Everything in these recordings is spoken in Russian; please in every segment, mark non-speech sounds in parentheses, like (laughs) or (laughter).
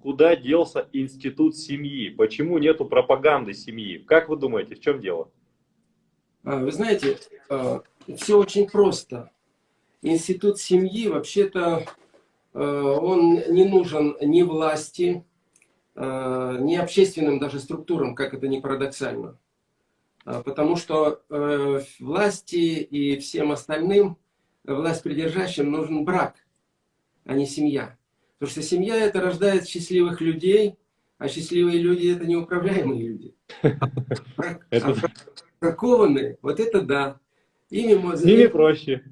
Куда делся институт семьи? Почему нету пропаганды семьи? Как вы думаете, в чем дело? А, вы знаете, а, все очень просто. Институт семьи, вообще-то, а, он не нужен ни власти, ни общественным даже структурам, как это ни парадоксально. Потому что власти и всем остальным, власть придержащим, нужен брак, а не семья. Потому что семья это рождает счастливых людей, а счастливые люди это неуправляемые люди. (laughs) Бракованные, вот это да. Ими, С ними проще.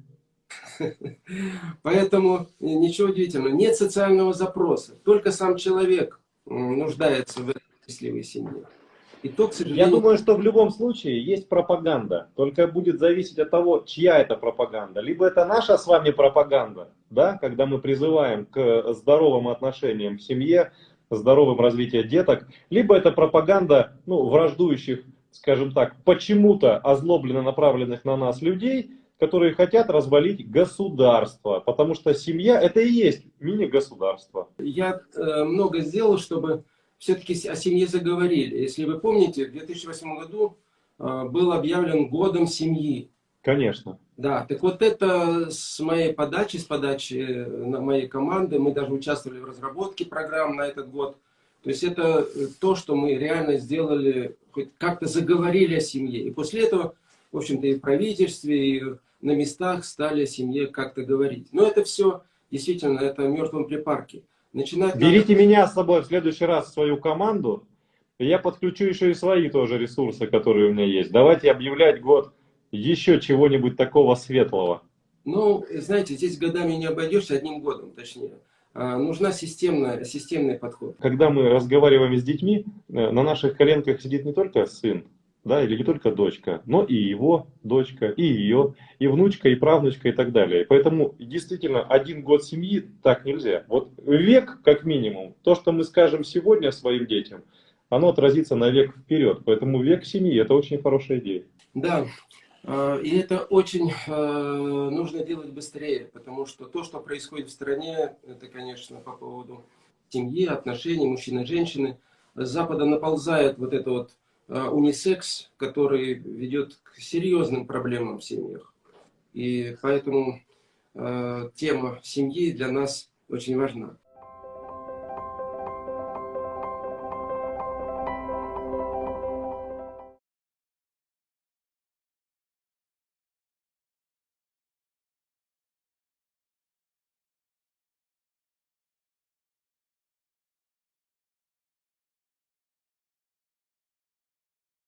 (laughs) Поэтому ничего удивительного. Нет социального запроса. Только сам человек нуждается в счастливой семье. И то, к сожалению... Я думаю, что в любом случае есть пропаганда. Только будет зависеть от того, чья это пропаганда. Либо это наша с вами пропаганда, да, когда мы призываем к здоровым отношениям в семье, здоровым развитием деток, либо это пропаганда ну, враждующих, скажем так, почему-то озлобленно направленных на нас людей, которые хотят развалить государство, потому что семья это и есть мини-государство. Я э, много сделал, чтобы все-таки о семье заговорили. Если вы помните, в 2008 году э, был объявлен годом семьи. Конечно. Да, так вот это с моей подачи, с подачи э, моей команды, мы даже участвовали в разработке программ на этот год. То есть это э, то, что мы реально сделали, хоть как-то заговорили о семье. И после этого, в общем-то, и в правительстве, и на местах стали о семье как-то говорить. Но это все, действительно, это в мертвом припарке. Начинать Берите надо... меня с собой в следующий раз в свою команду. Я подключу еще и свои тоже ресурсы, которые у меня есть. Давайте объявлять год еще чего-нибудь такого светлого. Ну, знаете, здесь годами не обойдешься, одним годом точнее. А, нужна системная, системный подход. Когда мы разговариваем с детьми, э, на наших коленках сидит не только сын, да, или не только дочка, но и его дочка, и ее, и внучка, и правнучка, и так далее. Поэтому действительно один год семьи так нельзя. Вот век, как минимум, то, что мы скажем сегодня своим детям, оно отразится на век вперед. Поэтому век семьи это очень хорошая идея. Да, а, и это очень а, нужно делать быстрее, потому что то, что происходит в стране, это, конечно, по поводу семьи, отношений мужчины женщины, с Запада наползает вот это вот Э, унисекс, который ведет к серьезным проблемам в семьях. И поэтому э, тема семьи для нас очень важна.